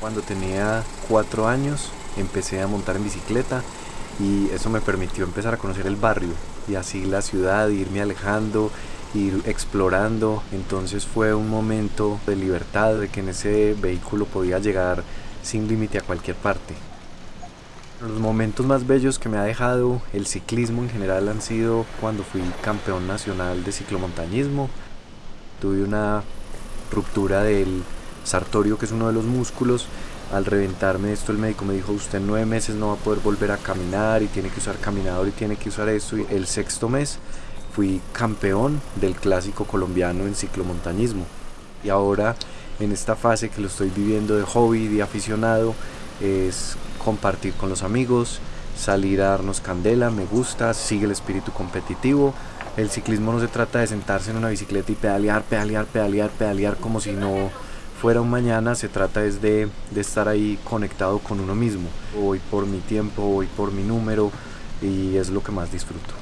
Cuando tenía cuatro años empecé a montar en bicicleta y eso me permitió empezar a conocer el barrio y así la ciudad, irme alejando, ir explorando. Entonces fue un momento de libertad, de que en ese vehículo podía llegar sin límite a cualquier parte. Los momentos más bellos que me ha dejado el ciclismo en general han sido cuando fui campeón nacional de ciclomontañismo. Tuve una ruptura del sartorio, que es uno de los músculos. Al reventarme esto, el médico me dijo, usted en nueve meses no va a poder volver a caminar y tiene que usar caminador y tiene que usar esto. Y el sexto mes fui campeón del clásico colombiano en ciclomontañismo. Y ahora, en esta fase que lo estoy viviendo de hobby, de aficionado, es compartir con los amigos, salir a darnos candela, me gusta, sigue el espíritu competitivo. El ciclismo no se trata de sentarse en una bicicleta y pedalear, pedalear, pedalear, pedalear como si no fuera un mañana, se trata es de, de estar ahí conectado con uno mismo. Voy por mi tiempo, voy por mi número y es lo que más disfruto.